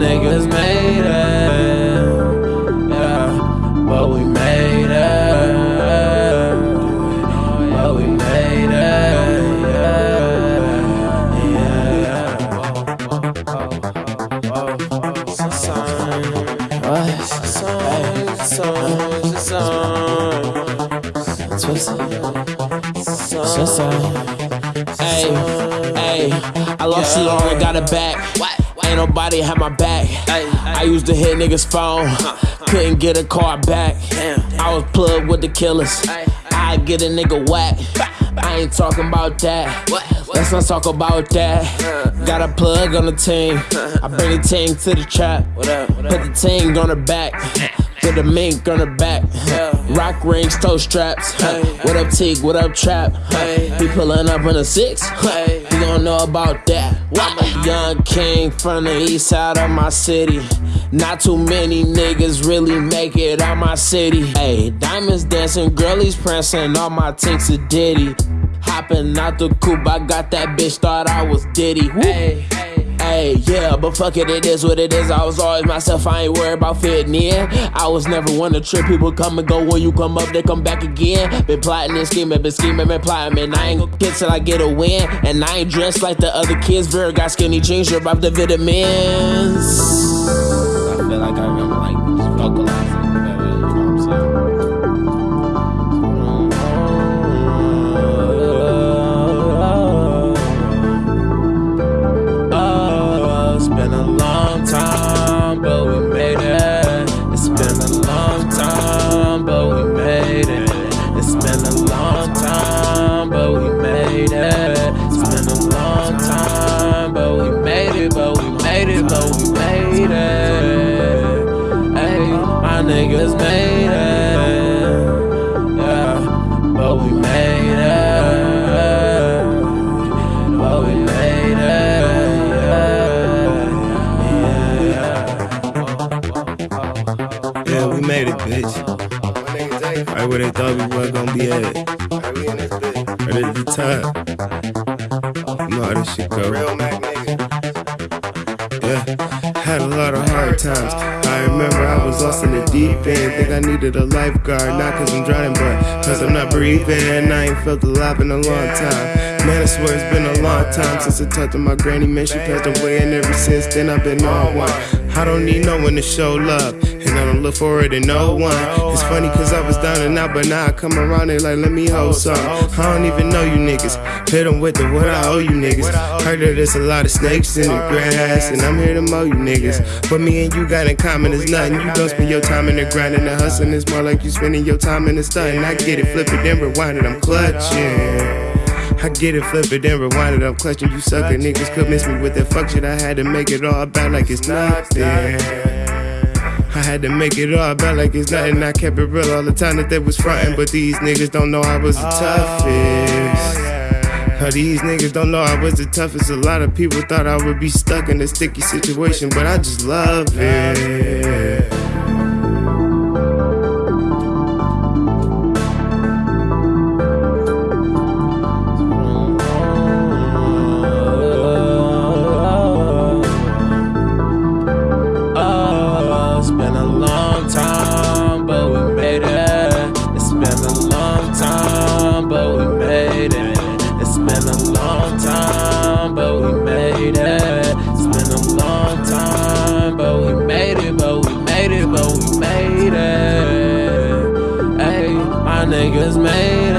niggas made it. Yeah, but we made it. But we made it. Yeah, yeah. A sign. It's a sign. Hey, I lost it all, I got it back. Ain't nobody had my back. I used to hit niggas' phone, couldn't get a car back. I was plugged with the killers. I get a nigga whack. I ain't talking about that. Let's not talk about that. Got a plug on the team. I bring the team to the trap. Put the team on the back. Put the mink on the back. Rock rings, toe straps. Huh? What up, Teague? What up, Trap? Huh? He pulling up in a six. You don't know about that. I'm a young king from the east side of my city. Not too many niggas really make it out my city. Hey, diamonds dancing, girlies prancing, all my tinks a ditty. Hopping out the coupe, I got that bitch, thought I was Diddy. Hey, hey, yeah, but fuck it, it is what it is. I was always myself, I ain't worried about fitting in. I was never one to trip, people come and go. When you come up, they come back again. Been plotting and scheming, been scheming, been plotting, man. I ain't gonna quit till I get a win. And I ain't dressed like the other kids. Very got skinny jeans, drip off the vitamins. Niggas made it. Yeah, but we made it. But we made it. Yeah, Yeah, we made it, bitch. Right where they thought we were gonna be at. Right at the top. You know how this shit go. Yeah, had a lot of hard times. I remember lost in the deep end. Think I needed a lifeguard, not cause I'm drowning, but cause I'm not breathing. I ain't felt alive in a long time. Man, I swear it's been a long time since I talked to my granny. Man, she passed away, and ever since then I've been on one. I don't need no one to show love, and I don't look for it in no one. It's funny cause I was down and out, but now I come around and like, let me hold some. I don't even know you niggas. Hit them with the what I owe you niggas. Heard that there's a lot of snakes in the grass, and I'm here to mow you niggas. But me and you got in common is nothing. You don't spend your time in the grind and the hustling. It's more like you spending your time in the stunting. I get it, flip it, then rewind it. I'm clutching. I get it, flip it, then rewind it. I'm clutching. You sucker niggas could miss me with that fuck shit. I had to make it all about like it's nothing. I had to make it all about like it's nothing. I kept it real all the time that they was frontin', but these niggas don't know I was the oh, toughest. How these niggas don't know I was the toughest. A lot of people thought I would be stuck in a sticky situation, but I just love it. Niggas made